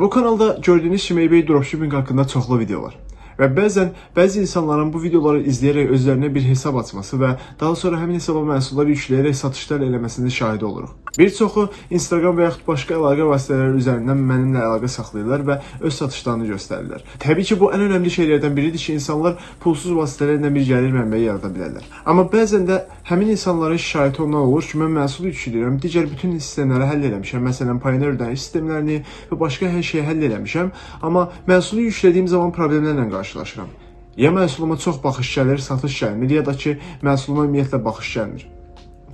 Bu kanalda gördüyünüz kimi eBay dropshipping haqqında çoxlu video var. Və bəzən bəzi insanların bu videoları izləyərək özlərinə bir hesab açması və daha sonra həmin hesaba məhsullar yükləyərək satışlar eləməsinin şahidi oluruq. Bir çoxu Instagram və yaxud başqa əlaqə vasitələri üzərindən mənimlə əlaqə saxlayırlar və öz satışlarını göstərirlər. Təbii ki, bu ən önəmli şeylərdən biridir ki, insanlar pulsuz vasitələrlə bir gəlir mənbəyi yarada bilərlər. Amma bəzən də həmin insanların şikayəti ondan olur ki, mən məhsulu yükləyirəm, digər bütün sistemləri həll etmişəm. Məsələn, Pioneer ödəniş sistemlərini və başqa hər şeyi həll etmişəm, amma məhsulu yüklədiyim zaman problemlərlə qarşılaşıram. Ya məhsuluma çox baxış gəlir, satış gəlmir, ya da ki, məhsuluma ümumiyyətlə baxış gəlmir.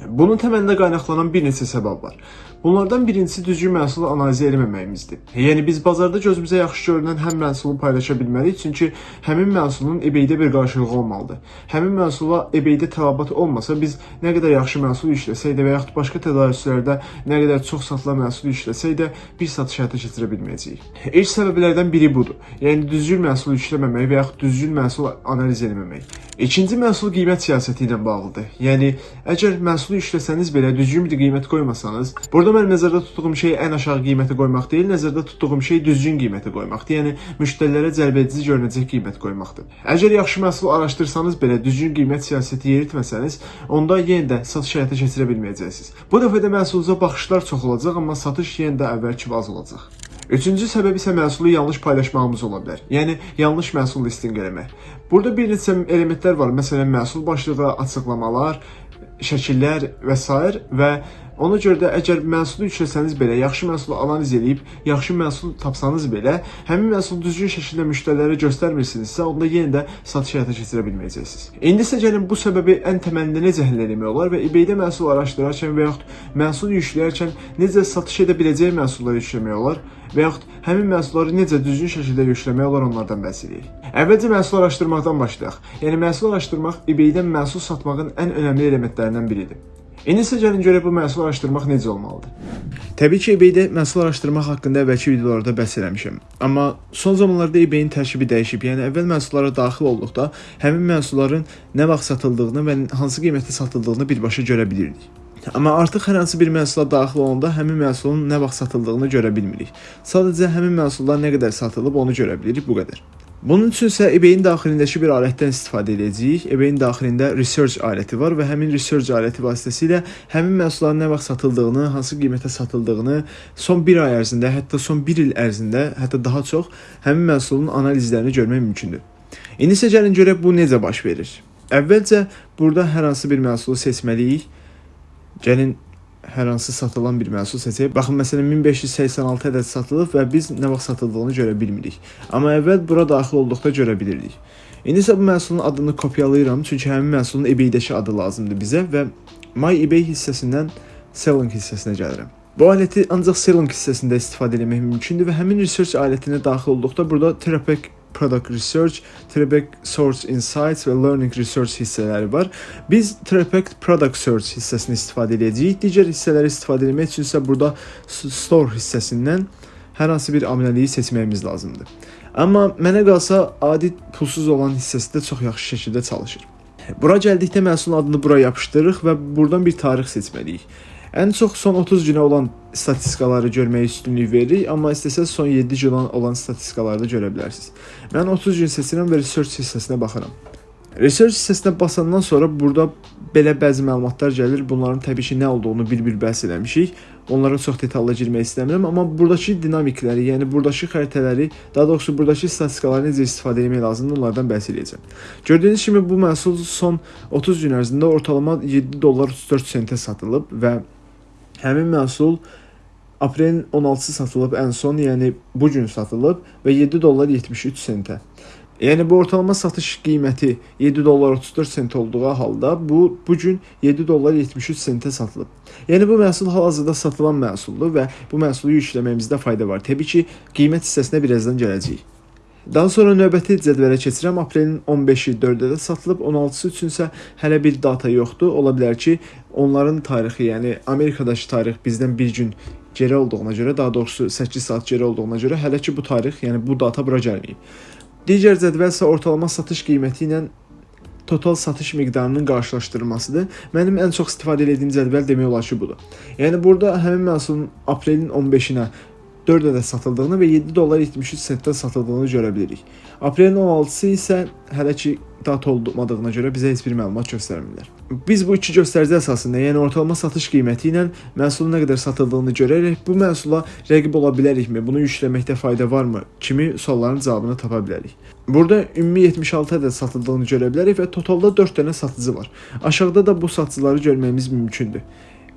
Bunun təməlində qaynaqlanan bir neçə səbəb var. Bunlardan birincisi düzgün məhsulu analiz etməməyimizdir. Yəni biz bazarda gözümüzə yaxşı görünən həm məhsulu paylaşa bilməliyik, çünki həmin məhsulun eBay-də bir qarşılığı olmalıdır. Həmin məhsula eBay-də tələbat olmasa biz nə qədər yaxşı məhsul işləsək də və yaxud başqa tədarüslərdə nə qədər çox satılan məhsul işləsək də bir satış həyata keçirə bilməyəcəyik. İlk səbəblərdən biri budur. Yəni düzgün məhsul işləməmək və yaxud düzgün məhsul analiz etməmək. İkinci məhsul qiymət siyasəti ilə bağlıdır. Yəni əgər məhsulu işləsəniz belə düzgün bir qiymət qoymasanız, burada mən nəzərdə tutduğum şey ən aşağı qiyməti qoymaq deyil, nəzərdə tutduğum şey düzgün qiyməti qoymaqdır. Yəni müştərilərə cəlbedici görünəcək qiymət qoymaqdır. Əgər yaxşı məhsul araşdırsanız belə düzgün qiymət siyasəti yeritməsəniz, onda yenə də satış həyata keçirə bilməyəcəksiniz. Bu dəfə də məhsulunuza baxışlar çox olacaq, amma satış yenə də əvvəlki az olacaq. Üçüncü səbəb isə məhsulu yanlış paylaşmağımız ola bilər. Yəni yanlış məhsul listinq eləmək. Burada bir neçə elementlər var. Məsələn, məhsul başlığı, açıqlamalar, şəkillər və s. və Ona görə də əgər məhsulu yüksəsəniz belə, yaxşı məhsulu analiz edib, yaxşı məhsul tapsanız belə, həmin məhsulu düzgün şəkildə müştərilərə göstərmirsinizsə, onda yenə də satış həyata keçirə bilməyəcəksiniz. İndi isə gəlin bu səbəbi ən təməlində necə həll etmək olar və eBay-də məhsul araşdırarkən və yaxud məhsul yükləyərkən necə satış edə biləcəyi məhsulları yükləmək olar və yaxud həmin məhsulları necə düzgün şəkildə yükləmək olar onlardan bəhs edək. Əvvəlcə məhsul araşdırmaqdan başlayaq. Yəni məhsul araşdırmaq eBay-dən məhsul satmağın ən önəmli elementlərindən biridir. İndi isə gəlin görək bu məhsul araşdırmaq necə olmalıdır. Təbii ki, eBay-də məhsul araşdırmaq haqqında əvvəlki videolarda bəhs eləmişəm. Amma son zamanlarda eBay-in tərkibi dəyişib. Yəni əvvəl məhsullara daxil olduqda həmin məhsulların nə vaxt satıldığını və hansı qiymətə satıldığını birbaşa görə bilirdik. Amma artıq hər hansı bir məhsula daxil olanda həmin məhsulun nə vaxt satıldığını görə bilmirik. Sadəcə həmin məhsullar nə qədər satılıb onu görə bilirik, bu qədər. Bunun üçün isə eBay-in daxilindəki bir alətdən istifadə edəcəyik. eBay-in daxilində research aləti var və həmin research aləti vasitəsilə həmin məhsulların nə vaxt satıldığını, hansı qiymətə satıldığını son 1 ay ərzində, hətta son 1 il ərzində, hətta daha çox həmin məhsulun analizlərini görmək mümkündür. İndi isə gəlin görək bu necə baş verir. Əvvəlcə burada hər hansı bir məhsulu seçməliyik. Gəlin hər hansı satılan bir məhsul seçək. Baxın, məsələn 1586 ədəd satılıb və biz nə vaxt satıldığını görə bilmirik. Amma əvvəl bura daxil olduqda görə bilirdik. İndi isə bu məhsulun adını kopyalayıram, çünki həmin məhsulun eBay-dəki adı lazımdır bizə və My eBay hissəsindən Selling hissəsinə gəlirəm. Bu aləti ancaq Selling hissəsində istifadə etmək mümkündür və həmin research alətinə daxil olduqda burada Terapack Product Research, Trebek Source Insights və Learning Research hissələri var. Biz Trebek Product Search hissəsini istifadə edəcəyik. Digər hissələri istifadə etmək üçün isə burada Store hissəsindən hər hansı bir amilliyi seçməyimiz lazımdır. Amma mənə qalsa adi pulsuz olan hissəsi də çox yaxşı şəkildə çalışır. Bura gəldikdə məhsulun adını bura yapışdırırıq və buradan bir tarix seçməliyik. Ən çox son 30 günə olan statistikaları görməyə üstünlük veririk, amma istəsəz son 7 gün olan statistikaları da görə bilərsiniz. Mən 30 gün seçirəm və research hissəsinə baxıram. Research hissəsinə basandan sonra burada belə bəzi məlumatlar gəlir. Bunların təbii ki, nə olduğunu bir-bir bəhs eləmişik. Onlara çox detallı girmək istəmirəm, amma burdakı dinamikləri, yəni burdakı xəritələri, daha doğrusu burdakı statistikaları necə istifadə etmək lazımdır, onlardan bəhs edəcəm. Gördüyünüz kimi bu məhsul son 30 gün ərzində ortalama 7 dollar 34 sentə satılıb və Həmin məhsul aprelin 16-sı satılıb ən son, yəni bu gün satılıb və 7 dollar 73 sentə. Yəni bu ortalama satış qiyməti 7 dollar 34 sent olduğu halda bu bu gün 7 dollar 73 sentə satılıb. Yəni bu məhsul hal-hazırda satılan məhsuldur və bu məhsulu yükləməyimizdə fayda var. Təbii ki, qiymət hissəsinə birazdan gələcəyik. Daha sonra növbəti cədvələ keçirəm. Aprelin 15-i 4-də satılıb, 16-sı üçün isə hələ bir data yoxdur. Ola bilər ki, onların tarixi, yəni Amerikadakı tarix bizdən bir gün geri olduğuna görə, daha doğrusu 8 saat geri olduğuna görə hələ ki bu tarix, yəni bu data bura gəlməyib. Digər cədvəl isə ortalama satış qiyməti ilə total satış miqdarının qarşılaşdırılmasıdır. Mənim ən çox istifadə etdiyim cədvəl demək olar ki, budur. Yəni burada həmin məhsulun aprelin 15-nə 4 ədəd satıldığını və 7 dollar 73 sentdən satıldığını görə bilirik. Aprelin 16-sı isə hələ ki data olmadığına görə bizə heç bir məlumat göstərmirlər. Biz bu iki göstərici əsasında, yəni ortalama satış qiyməti ilə məhsulun nə qədər satıldığını görərək bu məhsula rəqib ola bilərikmi, bunu yükləməkdə fayda varmı kimi sualların cavabını tapa bilərik. Burada ümumi 76 ədəd satıldığını görə bilərik və totalda 4 dənə satıcı var. Aşağıda da bu satıcıları görməyimiz mümkündür.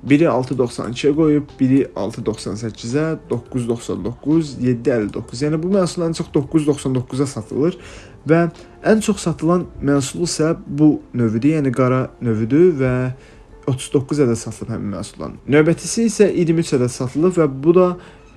Biri 6.92-yə qoyub, biri 6.98-ə, 9.99, 7.59. Yəni bu məhsul ən çox 9.99-a satılır və ən çox satılan məhsul isə bu növüdür, yəni qara növüdür və 39 ədəd satılıb həmin məhsulların. Növbətisi isə 23 ədəd satılıb və bu da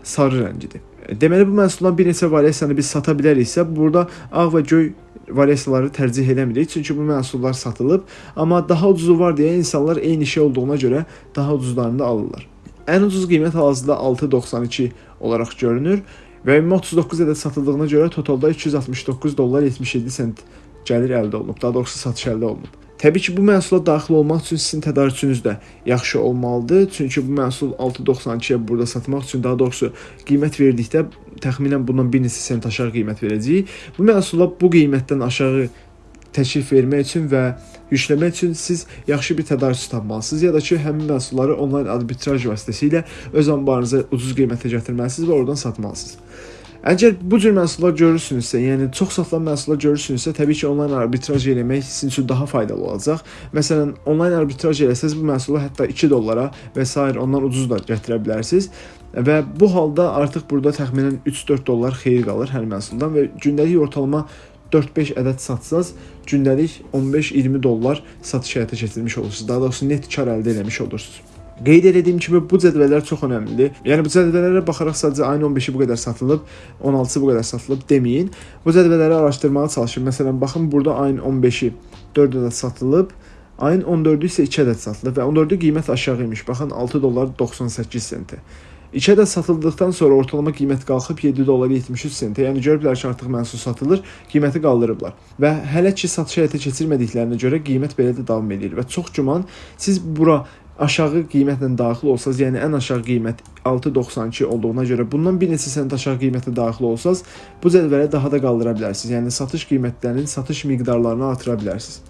sarı rəngidir. Deməli bu məhsuldan bir neçə variasiyanı biz sata biləriksə, burada ağ və göy variasiyaları tərcih eləmirik, çünki bu məhsullar satılıb, amma daha ucuzu var deyə insanlar eyni şey olduğuna görə daha ucuzlarını da alırlar. Ən ucuz qiymət hal-hazırda 6.92 olaraq görünür və ümumi 39 ədəd satıldığına görə totalda 269 dollar 77 sent gəlir əldə olunub. Daha doğrusu satış əldə olunub. Təbii ki, bu məhsula daxil olmaq üçün sizin tədarükünüz də yaxşı olmalıdır. Çünki bu məhsul 6.92-yə burada satmaq üçün, daha doğrusu qiymət verdikdə təxminən bundan bir neçə sent aşağı qiymət verəcəyik. Bu məhsula bu qiymətdən aşağı təklif vermək üçün və yükləmək üçün siz yaxşı bir tədarükçü tapmalısınız ya da ki, həmin məhsulları onlayn arbitraj vasitəsilə öz anbarınıza ucuz qiymətə gətirməlisiniz və oradan satmalısınız. Əgər bu cür məhsullar görürsünüzsə, yəni çox satılan məhsullar görürsünüzsə, təbii ki, onlayn arbitraj eləmək sizin üçün daha faydalı olacaq. Məsələn, onlayn arbitraj eləsəz bu məhsulu hətta 2 dollara və s. ondan ucuz da gətirə bilərsiniz. Və bu halda artıq burada təxminən 3-4 dollar xeyir qalır hər məhsuldan və gündəlik ortalama 4-5 ədəd satsaz, gündəlik 15-20 dollar satış həyata keçirmiş olursunuz. Daha doğrusu net kar əldə etmiş olursunuz. Qeyd etdiyim kimi bu cədvəllər çox əhəmilidir. Yəni bu cədvəllərə baxaraq sadəcə ayın 15-i bu qədər satılıb, 16-sı bu qədər satılıb deməyin. Bu cədvəlləri araşdırmağa çalışın. Məsələn, baxın burada ayın 15-i 4 ədəd satılıb, ayın 14-ü isə 2 ədəd satılıb və 14-ü qiymət aşağı imiş. Baxın 6 dollar 98 sentə. 2 ədəd satıldıqdan sonra ortalama qiymət qalxıb 7 dollar 73 sentə. Yəni görüblər ki, artıq məhsul satılır, qiyməti qaldırıblar. Və hələ ki satış həyata keçirmədiklərinə görə qiymət belə də davam edir və çox güman siz bura aşağı qiymətlə daxil olsaz, yəni ən aşağı qiymət 6.92 olduğuna görə bundan bir neçə sent aşağı qiymətə daxil olsaz, bu cədvələ daha da qaldıra bilərsiniz. Yəni satış qiymətlərinin satış miqdarlarını artıra bilərsiniz.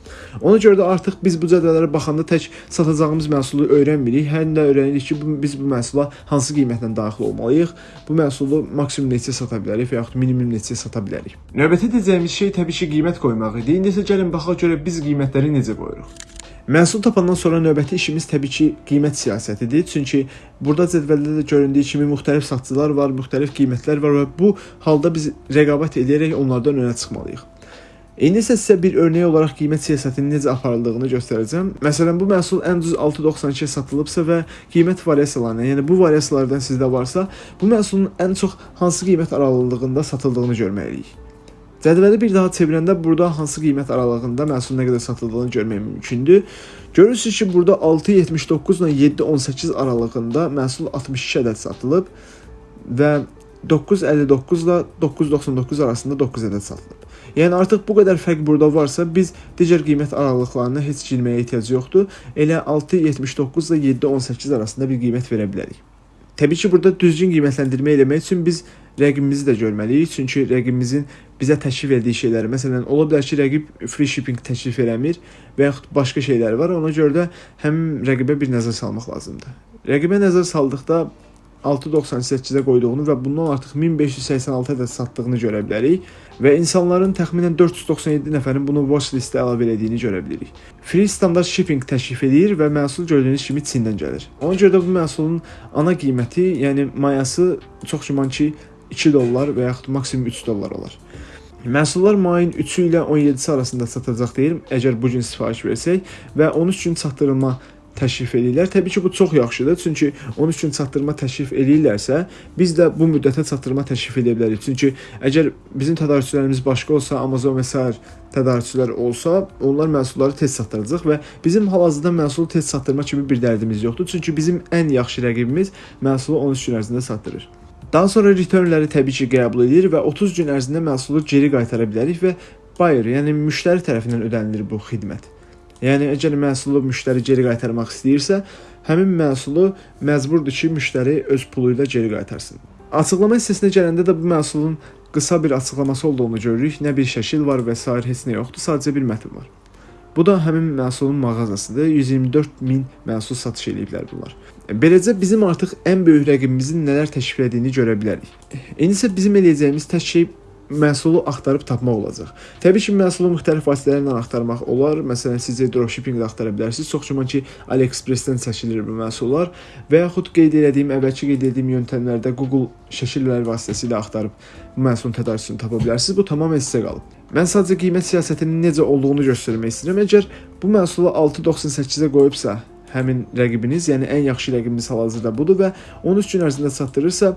Ona görə də artıq biz bu cədvəllərə baxanda tək satacağımız məhsulu öyrənmirik, həm də öyrənirik ki, bu, biz bu məhsula hansı qiymətlə daxil olmalıyıq. Bu məhsulu maksimum neçə sata bilərik və yaxud minimum neçə sata bilərik. Növbəti edəcəyimiz şey təbii ki, qiymət qoymaq idi. İndi isə gəlin baxaq görə biz qiymətləri necə qoyuruq. Məhsul tapandan sonra növbəti işimiz təbii ki, qiymət siyasətidir. Çünki burada cədvəldə də göründüyü kimi müxtəlif satıcılar var, müxtəlif qiymətlər var və bu halda biz rəqabət edərək onlardan önə çıxmalıyıq. İndi isə sizə bir örnək olaraq qiymət siyasətinin necə aparıldığını göstərəcəm. Məsələn, bu məhsul ən ucuz 6.92-yə satılıbsa və qiymət variasiyalarına, yəni bu variasiyalardan sizdə varsa, bu məhsulun ən çox hansı qiymət aralığında satıldığını görməliyik. Cədvəli bir daha çevirəndə burada hansı qiymət aralığında məhsulun nə qədər satıldığını görmək mümkündür. Görürsüz ki, burada 6.79 ilə 7.18 aralığında məhsul 62 ədəd satılıb və 9.59 ilə 9.99 arasında 9 ədəd satılıb. Yəni artıq bu qədər fərq burada varsa, biz digər qiymət aralıqlarına heç girməyə ehtiyac yoxdur. Elə 6.79 ilə 7.18 arasında bir qiymət verə bilərik. Təbii ki, burada düzgün qiymətləndirmə etmək üçün biz rəqibimizi də görməliyik. Çünki rəqibimizin bizə təklif etdiyi şeyləri, məsələn, ola bilər ki, rəqib free shipping təklif eləmir və yaxud başqa şeylər var. Ona görə də həm rəqibə bir nəzər salmaq lazımdır. Rəqibə nəzər saldıqda 6.98-ə qoyduğunu və bundan artıq 1586 ədəd satdığını görə bilərik və insanların təxminən 497 nəfərin bunu watch listə əlavə etdiyini görə bilirik. Free standart shipping təklif edir və məhsul gördüyünüz kimi Çindən gəlir. Ona görə də bu məhsulun ana qiyməti, yəni mayası çox güman ki 2 dollar və yaxud maksimum 3 dollar olar. Məhsullar mayın 3-ü ilə 17-si arasında satacaq deyir, əgər bu gün sifariş versək və 13 gün çatdırılma təşrif edirlər. Təbii ki, bu çox yaxşıdır. Çünki 13 gün çatdırma təşrif eləyirlərsə, biz də bu müddətə çatdırma təşrif edə bilərik. Çünki əgər bizim tədarükçülərimiz başqa olsa, Amazon və sair tədarükçülər olsa, onlar məhsulları tez çatdıracaq və bizim hal-hazırda məhsulu tez çatdırma kimi bir dərdimiz yoxdur. Çünki bizim ən yaxşı rəqibimiz məhsulu 13 gün ərzində çatdırır. Daha sonra returnləri təbii ki, qəbul edir və 30 gün ərzində məhsulu geri qaytara bilərik və buyer, yəni müştəri tərəfindən ödənilir bu xidmət. Yəni əgər məhsulu müştəri geri qaytarmaq istəyirsə, həmin məhsulu məcburdur ki, müştəri öz pulu ilə geri qaytarsın. Açıqlama hissəsinə gələndə də bu məhsulun qısa bir açıqlaması olduğunu görürük. Nə bir şəkil var və sair heç nə yoxdur, sadəcə bir mətn var. Bu da həmin məhsulun mağazasıdır. 124 min məhsul satış ediblər bunlar. Beləcə bizim artıq ən böyük rəqibimizin nələr təklif etdiyini görə bilərik. İndi isə bizim eləyəcəyimiz tək şey məhsulu axtarıb tapmaq olacaq. Təbii ki, məhsulu müxtəlif vasitələrlə axtarmaq olar. Məsələn, siz dropshipping-də axtara bilərsiniz. Çox güman ki, AliExpress-dən çəkilir bu məhsullar və yaxud qeyd etdiyim, əvvəlki qeyd etdiyim yöntəmlərdə Google şəkilləri vasitəsilə axtarıb məhsulun tədarükçüsünü tapa bilərsiniz. Bu tamamilə sizə qalıb. Mən sadəcə qiymət siyasətinin necə olduğunu göstərmək istəyirəm. Əgər bu məhsulu 6.98-ə qoyubsa, həmin rəqibiniz, yəni ən yaxşı rəqibiniz hal-hazırda budur və 13 gün ərzində çatdırırsa,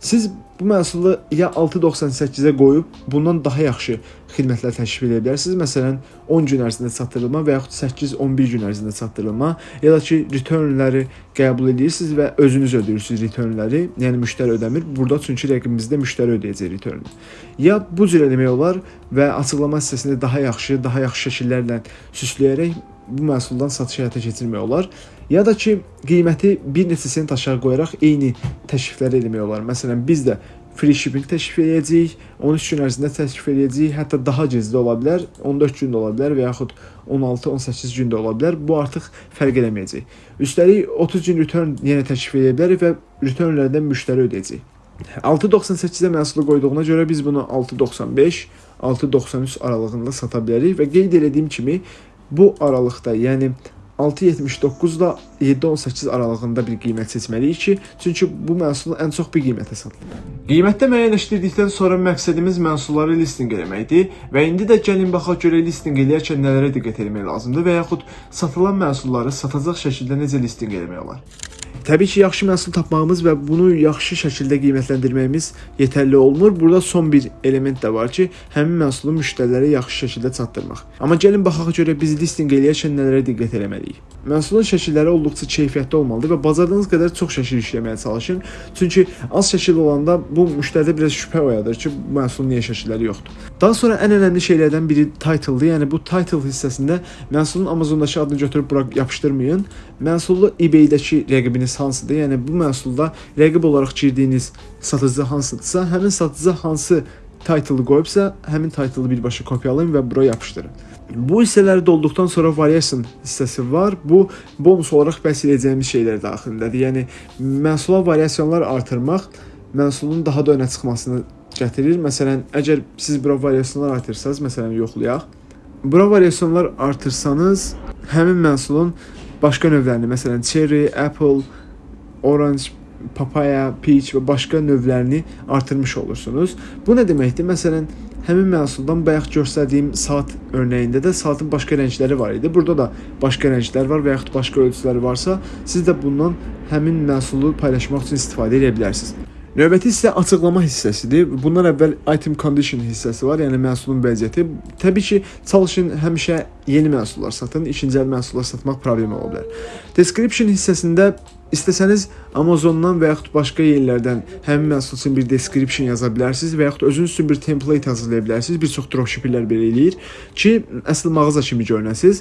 Siz bu məhsulu ya 6.98-ə qoyub bundan daha yaxşı xidmətlər təklif edə bilərsiniz. Məsələn, 10 gün ərzində çatdırılma və yaxud 8-11 gün ərzində çatdırılma, ya da ki, returnləri qəbul edirsiniz və özünüz ödəyirsiniz returnləri. Yəni müştəri ödəmir. Burada çünki rəqibimizdə müştəri ödəyəcək returnu. Ya bu cür eləmək olar və açıqlama hissəsində daha yaxşı, daha yaxşı şəkillərlə süsləyərək bu məhsuldan satış həyata keçirmək olar. Ya da ki, qiyməti bir neçə sent aşağı qoyaraq eyni təkliflər etmək olar. Məsələn, biz də free shipping təklif edəcəyik, 13 gün ərzində təklif edəcəyik, hətta daha gec də ola bilər, 14 gün də ola bilər və yaxud 16-18 gün də ola bilər. Bu artıq fərq eləməyəcək. Üstəlik 30 gün return yenə təklif edə bilərik və returnlərdən müştəri ödəyəcək. 6.98-də məhsulu qoyduğuna görə biz bunu 6.95, 6.93 aralığında sata bilərik və qeyd etdiyim kimi bu aralıqda, yəni 6.79 ilə 7.18 aralığında bir qiymət seçməliyik ki, çünki bu məhsul ən çox bir qiymətə satılır. Qiymətdə müəyyənləşdirdikdən sonra məqsədimiz məhsulları listinq etməkdir və indi də gəlin baxaq görək listinq eləyərkən nələrə diqqət etmək lazımdır və yaxud satılan məhsulları satacaq şəkildə necə listinq etmək olar. Təbii ki, yaxşı məhsul tapmağımız və bunu yaxşı şəkildə qiymətləndirməyimiz yetərli olmur. Burada son bir element də var ki, həmin məhsulu müştərilərə yaxşı şəkildə çatdırmaq. Amma gəlin baxaq görə biz listinq eləyərkən nələrə diqqət etməliyik. Məhsulun şəkilləri olduqca keyfiyyətli olmalıdır və bacardığınız qədər çox şəkil işləməyə çalışın. Çünki az şəkil olanda bu müştəridə biraz şübhə oyadır ki, bu məhsulun niyə şəkilləri yoxdur. Daha sonra ən önəmli şeylərdən biri title-dır. Yəni bu title hissəsində məhsulun Amazondakı adını götürüb bura yapışdırmayın. Məhsulu eBay-dəki rəqibiniz hansıdır? Yəni bu məhsulda rəqib olaraq girdiyiniz satıcı hansıdırsa, həmin satıcı hansı title qoyubsa, həmin title'ı birbaşa kopyalayın və bura yapışdırın. Bu hissələri dolduqdan sonra variation hissəsi var. Bu bonus olaraq bəhs edəcəyimiz şeylər daxilindədir. Yəni məhsula variasionlar artırmaq məhsulun daha da önə çıxmasını gətirir. Məsələn, əgər siz bura variasionlar artırsanız, məsələn, yoxlayaq. Bura variasionlar artırsanız, həmin məhsulun başqa növlərini, məsələn, cherry, apple, orange, papaya, peach və başqa növlərini artırmış olursunuz. Bu nə deməkdir? Məsələn, həmin məhsuldan bayaq göstərdiyim saat örnəyində də saatın başqa rəngləri var idi. Burada da başqa rənglər var və yaxud başqa ölçüləri varsa, siz də bundan həmin məhsulu paylaşmaq üçün istifadə edə bilərsiniz. Növbəti hissə açıqlama hissəsidir. Bundan əvvəl item condition hissəsi var, yəni məhsulun vəziyyəti. Təbii ki, çalışın həmişə yeni məhsullar satın, ikinci əl məhsullar satmaq problem ola bilər. Description hissəsində İstəsəniz Amazondan və yaxud başqa yerlərdən həmin məhsul üçün bir description yaza bilərsiniz və yaxud özünüz üçün bir template hazırlaya bilərsiniz. Bir çox dropshipperlər belə eləyir ki, əsl mağaza kimi görünəsiniz.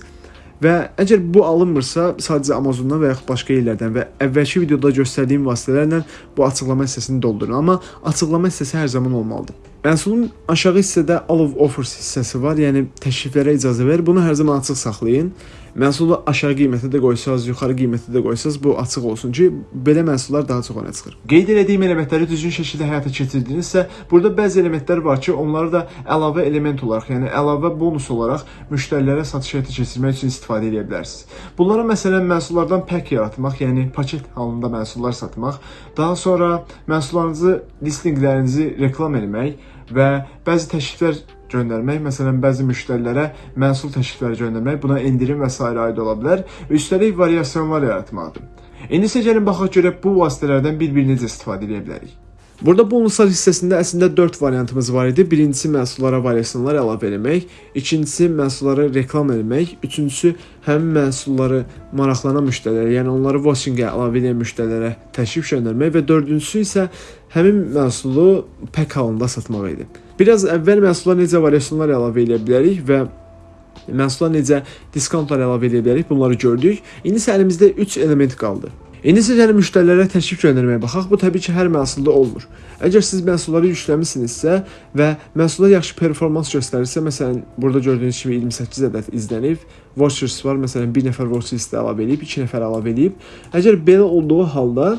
Və əgər bu alınmırsa, sadəcə Amazondan və yaxud başqa yerlərdən və əvvəlki videoda göstərdiyim vasitələrlə bu açıqlama hissəsini doldurun. Amma açıqlama hissəsi hər zaman olmalıdır. Məhsulun aşağı hissədə all of offers hissəsi var, yəni təkliflərə icazə ver. Bunu hər zaman açıq saxlayın. Məhsulu aşağı qiymətə də qoysanız, yuxarı qiymətə də qoysanız bu açıq olsun ki, belə məhsullar daha çox önə çıxır. Qeyd etdiyim elementləri düzgün şəkildə həyata keçirdinizsə, burada bəzi elementlər var ki, onları da əlavə element olaraq, yəni əlavə bonus olaraq müştərilərə satış həyata keçirmək üçün istifadə edə bilərsiniz. Bunlara məsələn məhsullardan pək yaratmaq, yəni paket halında məhsullar satmaq, daha sonra məhsullarınızı, listinqlərinizi reklam etmək və bəzi təkliflər göndərmək, məsələn, bəzi müştərilərə məhsul təklifləri göndərmək, buna endirim və s. aid ola bilər. Üstəlik variasionlar yaratmaqdır. İndi isə gəlin baxaq görək bu vasitələrdən bir-birini necə istifadə edə bilərik. Burada bonuslar hissəsində əslində 4 variantımız var idi. Birincisi məhsullara variasionlar əlavə etmək, ikincisi məhsulları reklam etmək, üçüncüsü həmin məhsulları maraqlanan müştərilərə, yəni onları watching-ə əlavə edən müştərilərə təklif göndərmək və dördüncüsü isə həmin məhsulu pək halında satmaq idi. Biraz əvvəl məhsullara necə variasionlar əlavə edə bilərik və məhsullara necə diskountlar əlavə edə bilərik, bunları gördük. İndi isə əlimizdə 3 element qaldı. İndi isə gəlin müştərilərə təklif göndərməyə baxaq. Bu təbii ki, hər məhsulda olmur. Əgər siz məhsulları yükləmisinizsə və məhsullar yaxşı performans göstərirsə, məsələn, burada gördüyünüz kimi 28 ədəd izlənib, watchers var, məsələn, bir nəfər watchers də əlavə edib, 2 nəfər əlavə edib. Əgər belə olduğu halda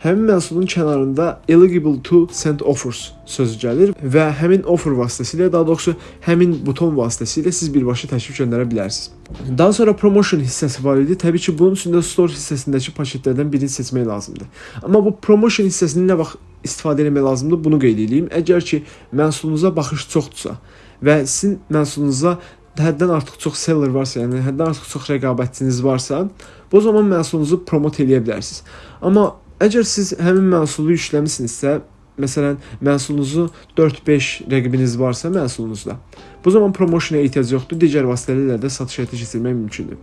həmin məhsulun kənarında eligible to send offers sözü gəlir və həmin offer vasitəsilə, daha doğrusu həmin buton vasitəsilə siz birbaşa təklif göndərə bilərsiniz. Daha sonra promotion hissəsi var idi. Təbii ki, bunun üçün də store hissəsindəki paketlərdən birini seçmək lazımdır. Amma bu promotion hissəsini nə vaxt istifadə etmək lazımdır, bunu qeyd edeyim. Əgər ki, məhsulunuza baxış çoxdursa və sizin məhsulunuza həddən artıq çox seller varsa, yəni həddən artıq çox rəqabətçiniz varsa, bu zaman məhsulunuzu promot eləyə bilərsiniz. Amma Əgər siz həmin məhsulu yükləmisinizsə, məsələn, məhsulunuzu 4-5 rəqibiniz varsa məhsulunuzda, bu zaman promotion'a ehtiyac yoxdur. Digər vasitələrlə də satış həyata keçirmək mümkündür.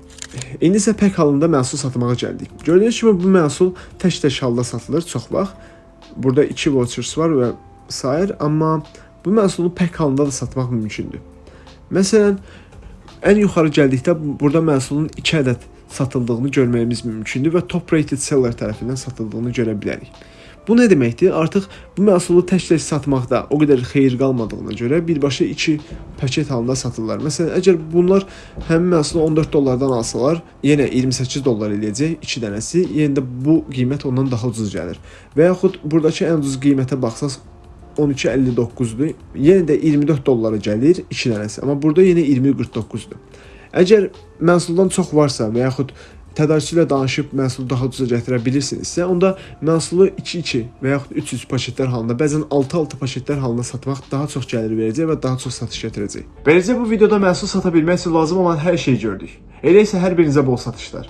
İndi isə pək halında məhsul satmağa gəldik. Gördüyünüz kimi bu məhsul tək-tək halda satılır çox vaxt. Burada 2 vouchers var və sair, amma bu məhsulu pək halında da satmaq mümkündür. Məsələn, ən yuxarı gəldikdə burada məhsulun 2 ədəd satıldığını görməyimiz mümkündür və top rated seller tərəfindən satıldığını görə bilərik. Bu nə deməkdir? Artıq bu məhsulu tək-tək satmaqda o qədər xeyir qalmadığına görə birbaşa 2 paket halında satırlar. Məsələn, əgər bunlar həmin məhsulu 14 dollardan alsalar, yenə 28 dollar eləyəcək 2 dənəsi. Yenə də bu qiymət ondan daha ucuz gəlir. Və yaxud burdakı ən ucuz qiymətə baxsaz 12.59-dur. Yenə də 24 dollara gəlir 2 dənəsi. Amma burada yenə 20.49-dur. Əgər məhsuldan çox varsa və yaxud tədarükçü ilə danışıb məhsulu daha ucuza gətirə bilirsinizsə, onda məhsulu 2-2 və yaxud 3-3 paketlər halında, bəzən 6-6 paketlər halında satmaq daha çox gəlir verəcək və daha çox satış gətirəcək. Beləcə bu videoda məhsul sata bilmək üçün lazım olan hər şeyi gördük. Elə isə hər birinizə bol satışlar.